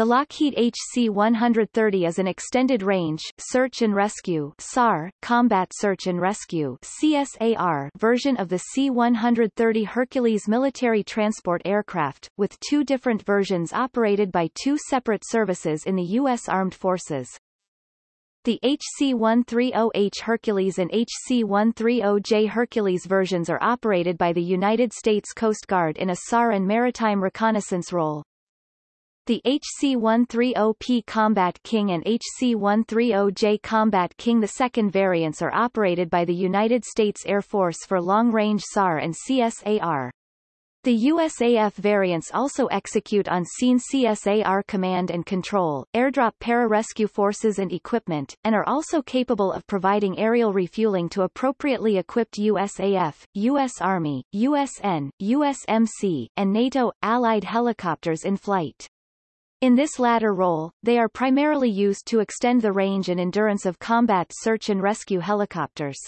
The Lockheed HC-130 is an extended-range search and rescue SAR, combat search and rescue CSAR version of the C-130 Hercules military transport aircraft, with two different versions operated by two separate services in the U.S. Armed Forces. The HC-130H Hercules and HC-130J Hercules versions are operated by the United States Coast Guard in a SAR and maritime reconnaissance role. The HC-130P Combat King and HC-130J Combat King II variants are operated by the United States Air Force for long-range SAR and CSAR. The USAF variants also execute on scene CSAR command and control, airdrop pararescue forces and equipment, and are also capable of providing aerial refueling to appropriately equipped USAF, U.S. Army, USN, USMC, and NATO, allied helicopters in flight. In this latter role, they are primarily used to extend the range and endurance of combat search and rescue helicopters.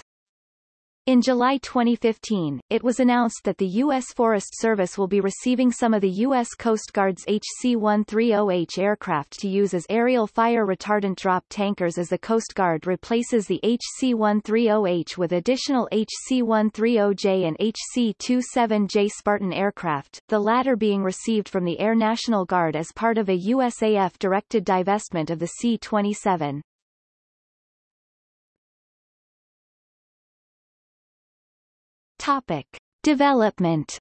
In July 2015, it was announced that the U.S. Forest Service will be receiving some of the U.S. Coast Guard's HC-130H aircraft to use as aerial fire retardant drop tankers as the Coast Guard replaces the HC-130H with additional HC-130J and HC-27J Spartan aircraft, the latter being received from the Air National Guard as part of a USAF-directed divestment of the C-27. Topic. Development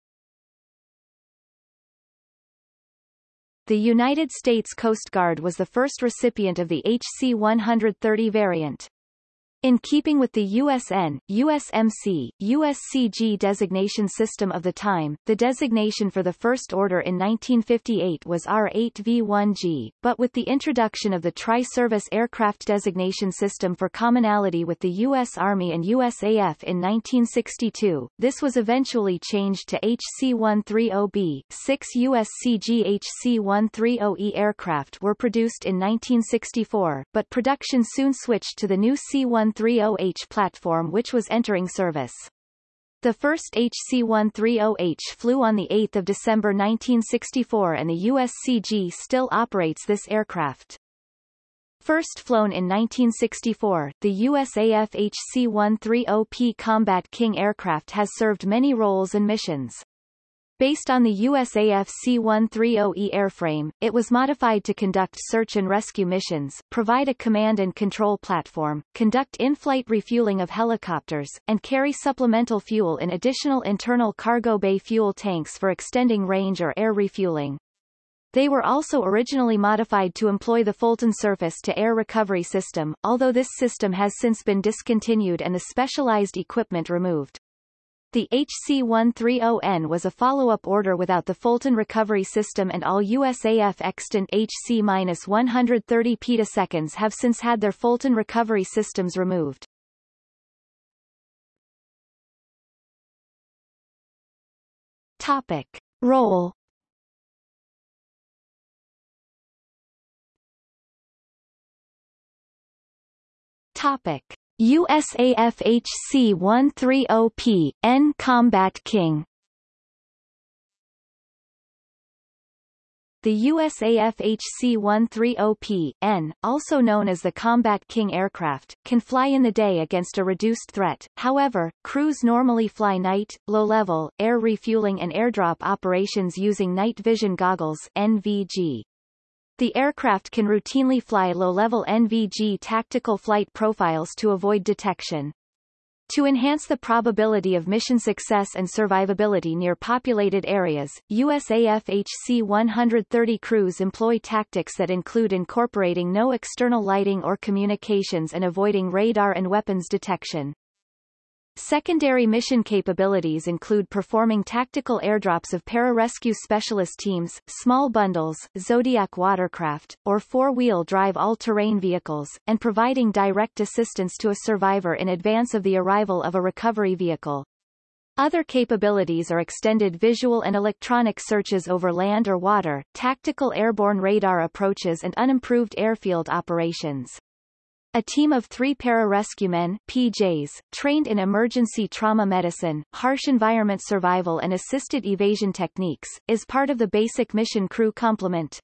The United States Coast Guard was the first recipient of the HC-130 variant. In keeping with the USN, USMC, USCG designation system of the time, the designation for the first order in 1958 was R8V1G, but with the introduction of the Tri-Service Aircraft Designation System for commonality with the U.S. Army and USAF in 1962, this was eventually changed to HC-130B. Six USCG HC-130E aircraft were produced in 1964, but production soon switched to the new C-1 130H platform which was entering service. The first HC-130H flew on 8 December 1964 and the USCG still operates this aircraft. First flown in 1964, the USAF HC-130P Combat King aircraft has served many roles and missions. Based on the USAF C-130E airframe, it was modified to conduct search and rescue missions, provide a command and control platform, conduct in-flight refueling of helicopters, and carry supplemental fuel in additional internal cargo bay fuel tanks for extending range or air refueling. They were also originally modified to employ the Fulton surface-to-air recovery system, although this system has since been discontinued and the specialized equipment removed. The HC-130N was a follow-up order without the Fulton recovery system and all USAF extant HC-130 petaseconds have since had their Fulton recovery systems removed. Topic. Role Topic. USAF HC-130P, N Combat King The USAF HC-130P, N, also known as the Combat King aircraft, can fly in the day against a reduced threat, however, crews normally fly night, low-level, air refueling and airdrop operations using night vision goggles NVG. The aircraft can routinely fly low-level NVG tactical flight profiles to avoid detection. To enhance the probability of mission success and survivability near populated areas, USAF HC-130 crews employ tactics that include incorporating no external lighting or communications and avoiding radar and weapons detection. Secondary mission capabilities include performing tactical airdrops of pararescue specialist teams, small bundles, Zodiac watercraft, or four-wheel drive all-terrain vehicles, and providing direct assistance to a survivor in advance of the arrival of a recovery vehicle. Other capabilities are extended visual and electronic searches over land or water, tactical airborne radar approaches and unimproved airfield operations. A team of three pararescuemen PJs, trained in emergency trauma medicine, harsh environment survival and assisted evasion techniques, is part of the basic mission crew complement.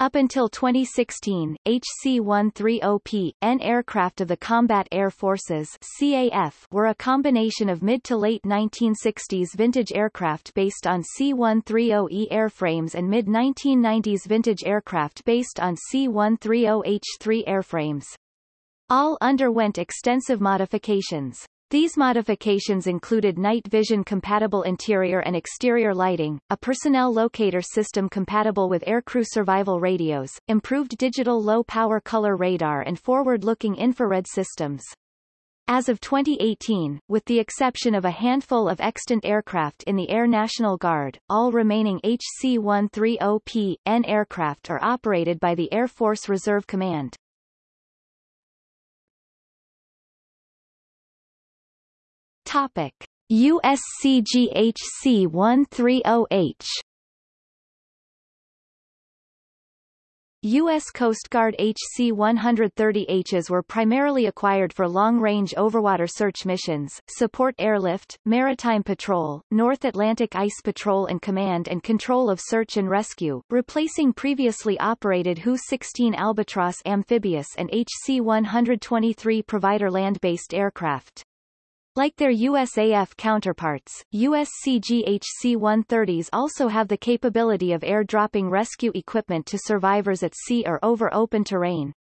Up until 2016, HC-130P, N aircraft of the Combat Air Forces CAF were a combination of mid to late 1960s vintage aircraft based on C-130E airframes and mid-1990s vintage aircraft based on C-130H3 airframes. All underwent extensive modifications. These modifications included night vision compatible interior and exterior lighting, a personnel locator system compatible with aircrew survival radios, improved digital low-power color radar and forward-looking infrared systems. As of 2018, with the exception of a handful of extant aircraft in the Air National Guard, all remaining HC-130P, N aircraft are operated by the Air Force Reserve Command. Topic: USCGHC-130H U.S. Coast Guard HC-130Hs were primarily acquired for long-range overwater search missions, support airlift, maritime patrol, North Atlantic Ice Patrol and command and control of search and rescue, replacing previously operated HU-16 Albatross amphibious and HC-123 provider land-based aircraft. Like their USAF counterparts, USCGHC-130s also have the capability of air-dropping rescue equipment to survivors at sea or over open terrain.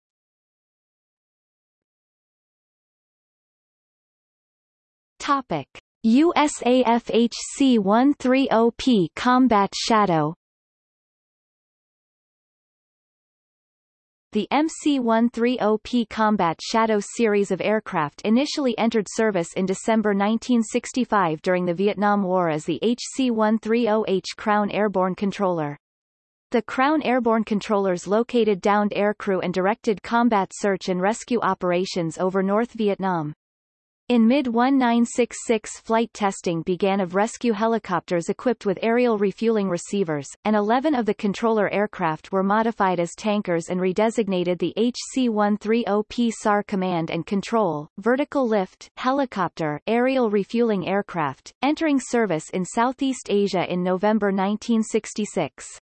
Topic. USAF HC-130P Combat Shadow The MC-130P Combat Shadow series of aircraft initially entered service in December 1965 during the Vietnam War as the HC-130H Crown Airborne Controller. The Crown Airborne Controllers located downed aircrew and directed combat search and rescue operations over North Vietnam. In mid-1966 flight testing began of rescue helicopters equipped with aerial refueling receivers, and 11 of the controller aircraft were modified as tankers and redesignated the HC-130P SAR Command and Control, Vertical Lift, Helicopter, Aerial Refueling Aircraft, entering service in Southeast Asia in November 1966.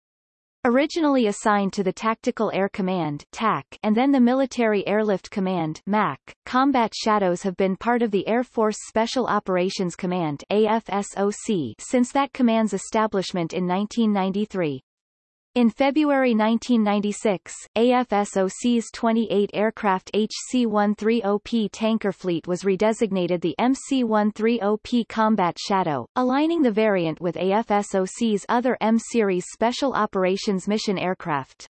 Originally assigned to the Tactical Air Command TAC and then the Military Airlift Command MAC, Combat Shadows have been part of the Air Force Special Operations Command AFSOC since that command's establishment in 1993. In February 1996, AFSOC's 28-aircraft HC-130P tanker fleet was redesignated the MC-130P Combat Shadow, aligning the variant with AFSOC's other M-series Special Operations Mission aircraft.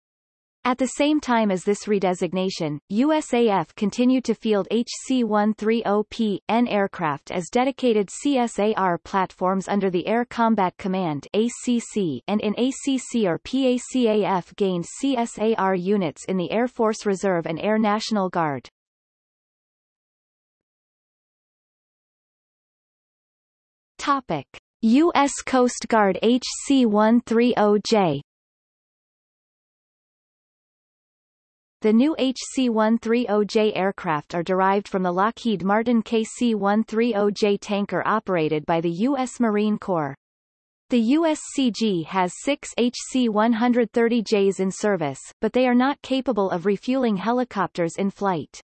At the same time as this redesignation, USAF continued to field HC-130P, N aircraft as dedicated CSAR platforms under the Air Combat Command ACC and in ACC or PACAF gained CSAR units in the Air Force Reserve and Air National Guard. Topic. U.S. Coast Guard HC-130J The new HC-130J aircraft are derived from the Lockheed Martin KC-130J tanker operated by the U.S. Marine Corps. The USCG has six HC-130Js in service, but they are not capable of refueling helicopters in flight.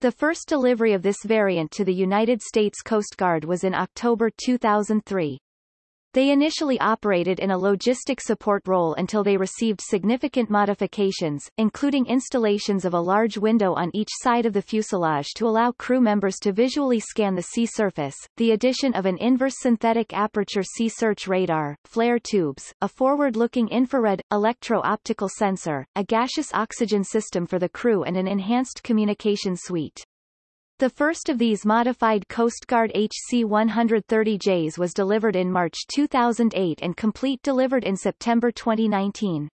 The first delivery of this variant to the United States Coast Guard was in October 2003. They initially operated in a logistic support role until they received significant modifications, including installations of a large window on each side of the fuselage to allow crew members to visually scan the sea surface, the addition of an inverse synthetic aperture sea search radar, flare tubes, a forward-looking infrared, electro-optical sensor, a gaseous oxygen system for the crew and an enhanced communication suite. The first of these modified Coast Guard HC-130Js was delivered in March 2008 and complete delivered in September 2019.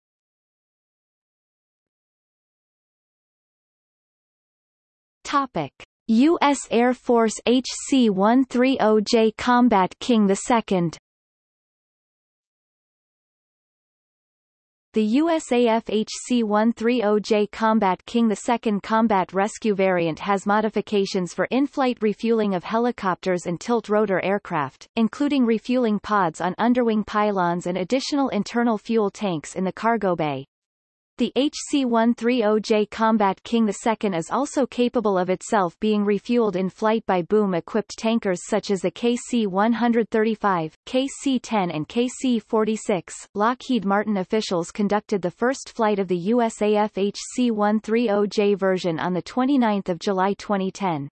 Topic. U.S. Air Force HC-130J Combat King II The USAF HC-130J Combat King II combat rescue variant has modifications for in-flight refueling of helicopters and tilt-rotor aircraft, including refueling pods on underwing pylons and additional internal fuel tanks in the cargo bay. The HC-130J Combat King II is also capable of itself being refueled in flight by boom-equipped tankers such as the KC-135, KC-10 and KC-46. Lockheed Martin officials conducted the first flight of the USAF HC-130J version on 29 July 2010.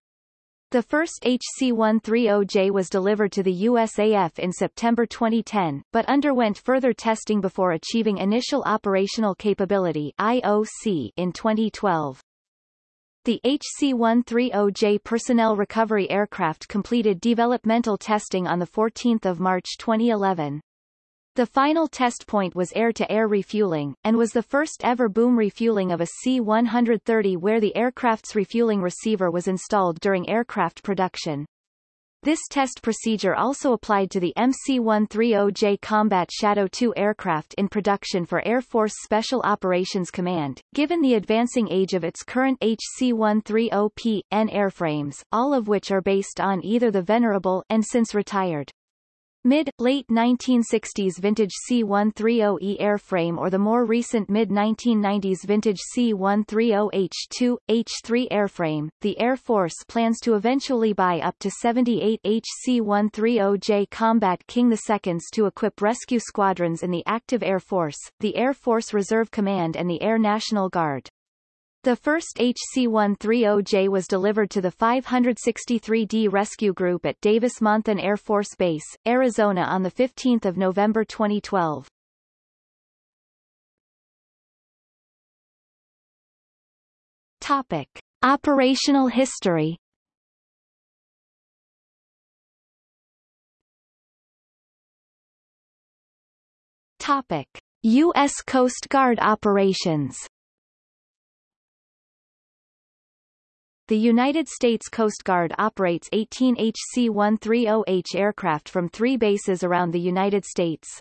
The first HC-130J was delivered to the USAF in September 2010, but underwent further testing before achieving Initial Operational Capability IOC in 2012. The HC-130J personnel recovery aircraft completed developmental testing on 14 March 2011. The final test point was air-to-air -air refueling, and was the first ever boom refueling of a C-130 where the aircraft's refueling receiver was installed during aircraft production. This test procedure also applied to the MC-130J Combat Shadow II aircraft in production for Air Force Special Operations Command. Given the advancing age of its current HC-130P-N airframes, all of which are based on either the venerable and since retired Mid-late 1960s vintage C130E airframe or the more recent mid-1990s vintage C130H2, H3 airframe, the Air Force plans to eventually buy up to 78 HC-130J Combat King IIs to equip rescue squadrons in the active Air Force, the Air Force Reserve Command and the Air National Guard. The first HC-130J was delivered to the 563d Rescue Group at Davis-Monthan Air Force Base, Arizona on 15 November 2012. Topic. Operational history Topic. U.S. Coast Guard operations The United States Coast Guard operates 18 HC-130H aircraft from three bases around the United States.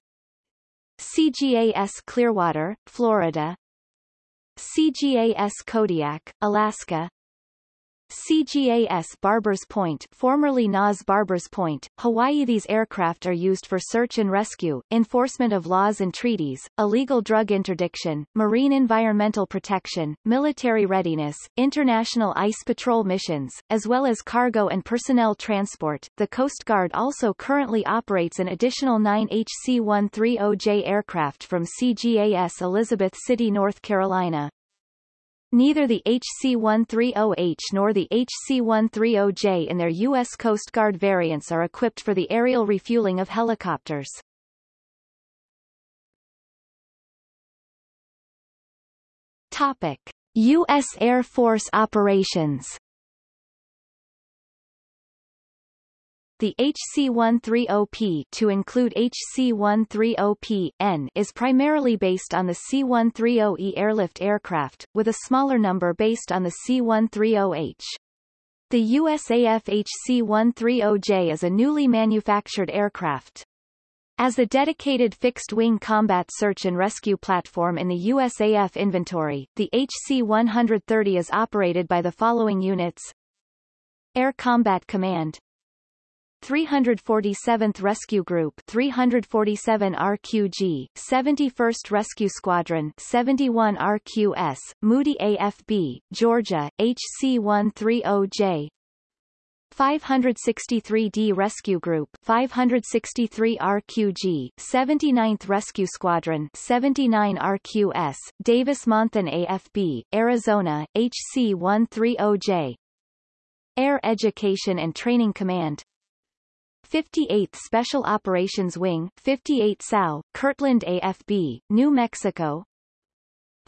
CGAS Clearwater, Florida CGAS Kodiak, Alaska CGAS Barbers Point formerly NAS Barbers Point, Hawaii These aircraft are used for search and rescue, enforcement of laws and treaties, illegal drug interdiction, marine environmental protection, military readiness, international ice patrol missions, as well as cargo and personnel transport. The Coast Guard also currently operates an additional nine HC-130J aircraft from CGAS Elizabeth City, North Carolina. Neither the HC-130H nor the HC-130J in their U.S. Coast Guard variants are equipped for the aerial refueling of helicopters. Topic. U.S. Air Force operations The HC-130P to include HC-130P-N is primarily based on the C-130E airlift aircraft, with a smaller number based on the C-130H. The USAF HC-130J is a newly manufactured aircraft. As a dedicated fixed-wing combat search and rescue platform in the USAF inventory, the HC-130 is operated by the following units Air Combat Command 347th Rescue Group 347 RQG 71st Rescue Squadron 71 RQS Moody AFB Georgia HC130J 563d Rescue Group 563 RQG 79th Rescue Squadron 79 RQS Davis-Monthan AFB Arizona HC130J Air Education and Training Command 58th Special Operations Wing 58 SAO, Kirtland AFB, New Mexico.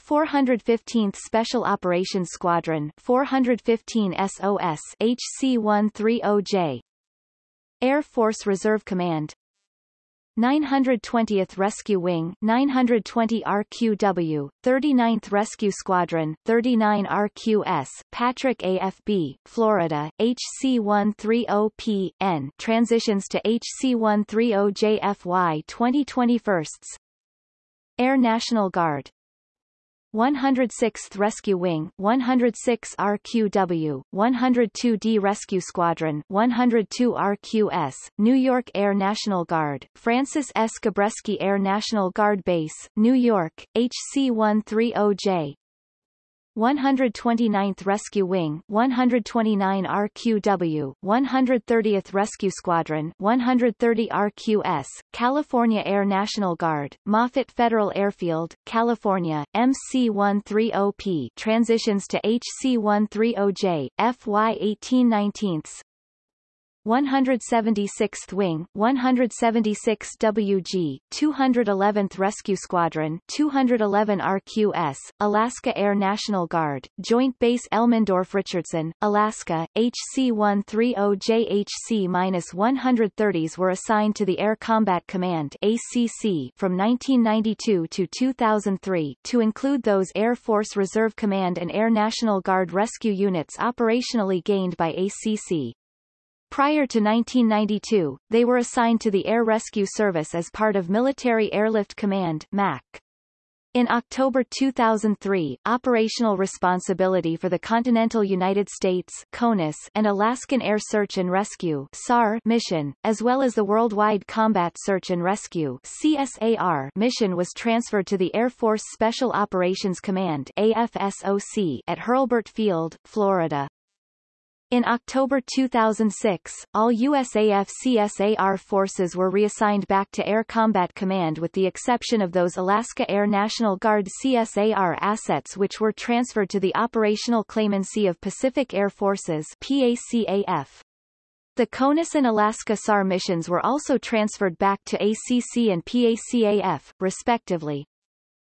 415th Special Operations Squadron 415 SOS HC-130J Air Force Reserve Command 920th Rescue Wing 920 RQW, 39th Rescue Squadron 39 RQS, Patrick AFB, Florida, HC-130P-N transitions to HC-130JFY 2021 Air National Guard 106th Rescue Wing, 106 RQW, 102D Rescue Squadron, 102 RQS, New York Air National Guard, Francis S. Gabreski Air National Guard Base, New York, HC-130J, 129th Rescue Wing, 129 RQW, 130th Rescue Squadron, 130 RQS, California Air National Guard, Moffett Federal Airfield, California, MC-130P transitions to HC-130J, FY 1819 176th Wing, 176 WG, 211th Rescue Squadron, 211 RQS, Alaska Air National Guard, Joint Base Elmendorf-Richardson, Alaska, HC-130JHC-130s were assigned to the Air Combat Command ACC from 1992 to 2003 to include those Air Force Reserve Command and Air National Guard rescue units operationally gained by ACC. Prior to 1992, they were assigned to the Air Rescue Service as part of Military Airlift Command MAC. In October 2003, operational responsibility for the Continental United States CONUS and Alaskan Air Search and Rescue SAR mission, as well as the Worldwide Combat Search and Rescue CSAR mission was transferred to the Air Force Special Operations Command AFSOC at Hurlburt Field, Florida. In October 2006, all USAF CSAR forces were reassigned back to Air Combat Command with the exception of those Alaska Air National Guard CSAR assets which were transferred to the Operational claimancy of Pacific Air Forces PACAF. The CONUS and Alaska SAR missions were also transferred back to ACC and PACAF, respectively.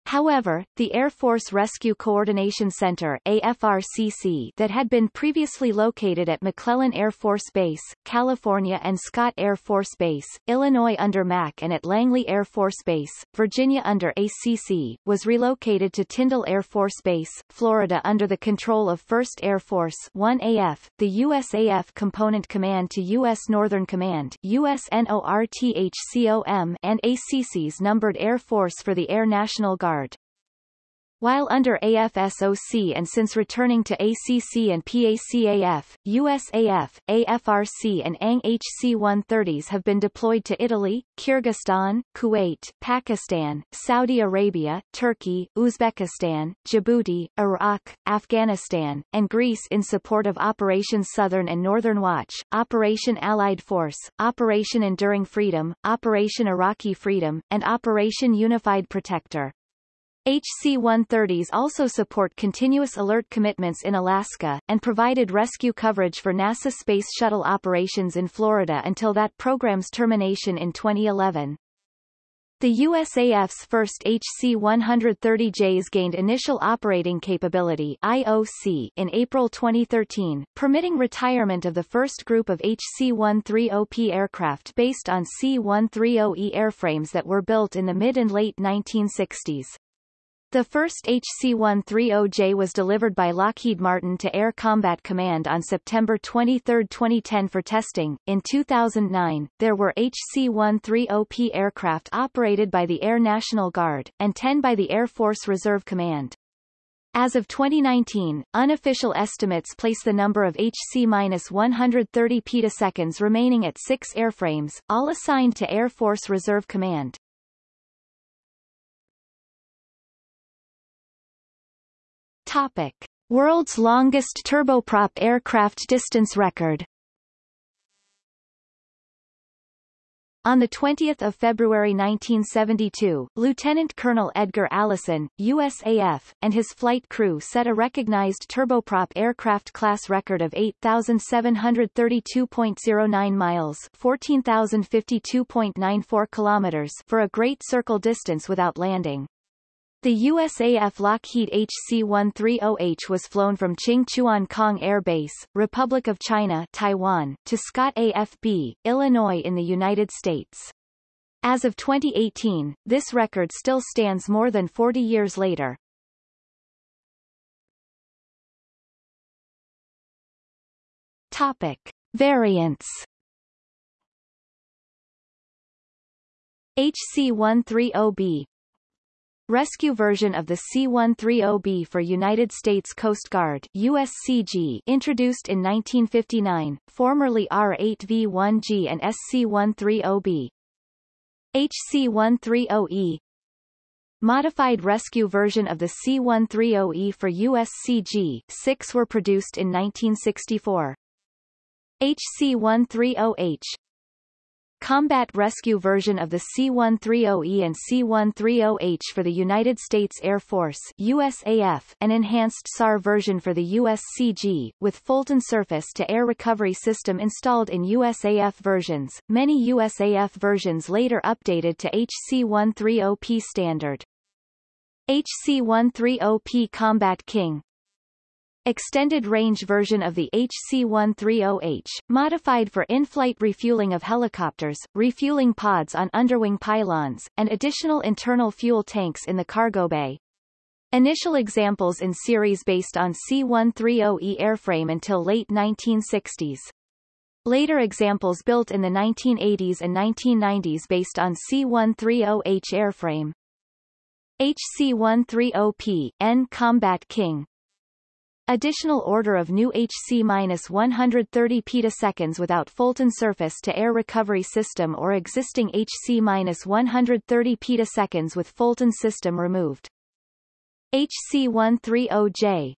However, the Air Force Rescue Coordination Center AFRCC that had been previously located at McClellan Air Force Base, California and Scott Air Force Base, Illinois under MAC and at Langley Air Force Base, Virginia under ACC, was relocated to Tyndall Air Force Base, Florida under the control of 1st Air Force 1AF, the USAF Component Command to U.S. Northern Command USNORTHCOM and ACC's Numbered Air Force for the Air National Guard while under AFSOC and since returning to ACC and PACAF, USAF, AFRC and ANG HC-130s have been deployed to Italy, Kyrgyzstan, Kuwait, Pakistan, Saudi Arabia, Turkey, Uzbekistan, Djibouti, Iraq, Afghanistan, and Greece in support of Operation Southern and Northern Watch, Operation Allied Force, Operation Enduring Freedom, Operation Iraqi Freedom, and Operation Unified Protector. HC-130s also support continuous alert commitments in Alaska, and provided rescue coverage for NASA Space Shuttle operations in Florida until that program's termination in 2011. The USAF's first HC-130Js gained Initial Operating Capability IOC in April 2013, permitting retirement of the first group of HC-130P aircraft based on C-130E airframes that were built in the mid and late 1960s. The first HC-130J was delivered by Lockheed Martin to Air Combat Command on September 23, 2010 for testing. In 2009, there were HC-130P aircraft operated by the Air National Guard, and 10 by the Air Force Reserve Command. As of 2019, unofficial estimates place the number of HC-130 petaseconds remaining at six airframes, all assigned to Air Force Reserve Command. Topic. World's longest turboprop aircraft distance record On 20 February 1972, Lieutenant Colonel Edgar Allison, USAF, and his flight crew set a recognized turboprop aircraft class record of 8,732.09 miles 14,052.94 kilometers for a Great Circle distance without landing. The USAF Lockheed HC-130H was flown from Ching-Chuan Kang Air Base, Republic of China Taiwan, to Scott AFB, Illinois in the United States. As of 2018, this record still stands more than 40 years later. Topic. Variants HC-130B Rescue version of the C-130B for United States Coast Guard USCG introduced in 1959, formerly R-8V-1G and SC-130B. HC-130E Modified rescue version of the C-130E for USCG, six were produced in 1964. HC-130H Combat rescue version of the C-130E and C-130H for the United States Air Force USAF, an enhanced SAR version for the USCG, with Fulton surface-to-air recovery system installed in USAF versions. Many USAF versions later updated to HC-130P standard. HC-130P Combat King Extended range version of the HC-130H, modified for in-flight refueling of helicopters, refueling pods on underwing pylons, and additional internal fuel tanks in the cargo bay. Initial examples in series based on C-130E airframe until late 1960s. Later examples built in the 1980s and 1990s based on C-130H airframe. HC-130P, N Combat King, Additional order of new HC-130 petaseconds without Fulton surface-to-air recovery system or existing HC-130 petaseconds with Fulton system removed. HC-130J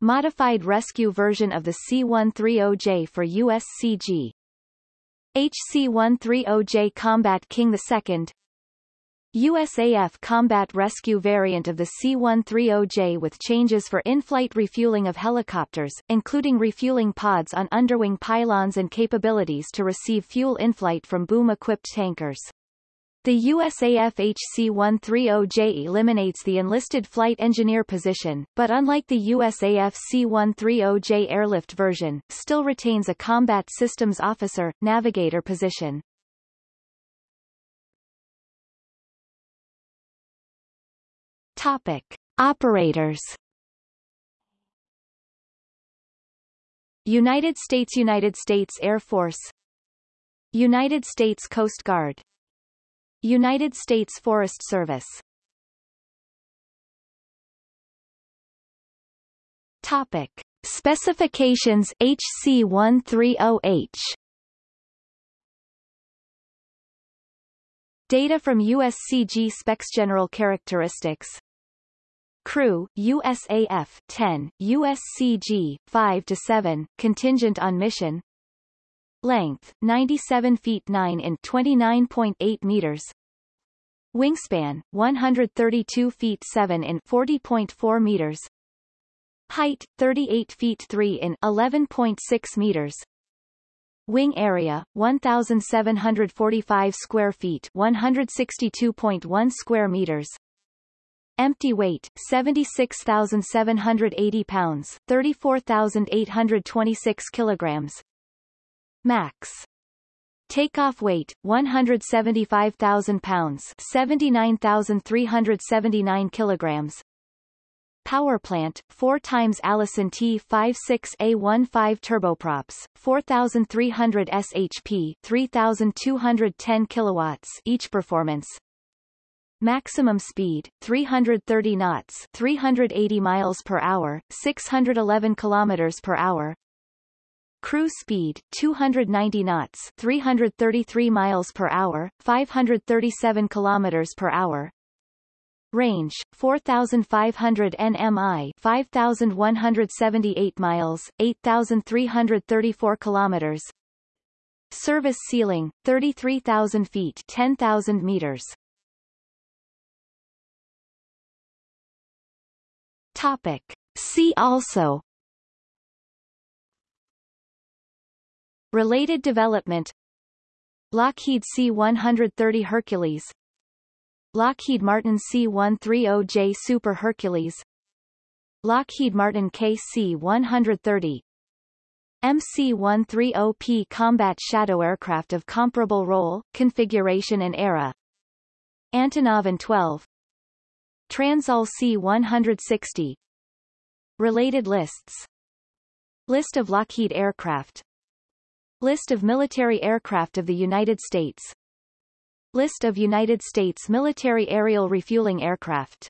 Modified rescue version of the C-130J for USCG. HC-130J Combat King II USAF combat rescue variant of the C-130J with changes for in-flight refueling of helicopters, including refueling pods on underwing pylons and capabilities to receive fuel in-flight from boom-equipped tankers. The USAF HC-130J eliminates the enlisted flight engineer position, but unlike the USAF C-130J airlift version, still retains a combat systems officer, navigator position. Topic. Operators. United States United States Air Force. United States Coast Guard. United States Forest Service. Topic. Specifications HC-130H Data from USCG specs General characteristics Crew, USAF 10, USCG 5 to 7, contingent on mission. Length 97 feet 9 in 29.8 meters. Wingspan 132 feet 7 in 40.4 meters. Height 38 feet 3 in 11.6 meters. Wing area 1745 square feet 162.1 square meters. Empty weight, 76,780 pounds, 34,826 kilograms. Max. Takeoff weight, 175,000 pounds, 79,379 kilograms. Power plant, 4 times Allison T56A15 turboprops, 4,300 shp, 3,210 kilowatts each performance, Maximum speed 330 knots, 380 miles per hour, 611 kilometers per hour. Cruise speed 290 knots, 333 miles per hour, 537 kilometers per hour. Range 4500 nmi, 5178 miles, 8334 kilometers. Service ceiling 33,000 feet, 10,000 meters. Topic. See also. Related development. Lockheed C-130 Hercules. Lockheed Martin C-130J Super Hercules. Lockheed Martin KC-130 MC-130P Combat Shadow Aircraft of comparable role, configuration and era. Antonov An-12 Transall C-160 Related lists. List of Lockheed aircraft. List of military aircraft of the United States. List of United States military aerial refueling aircraft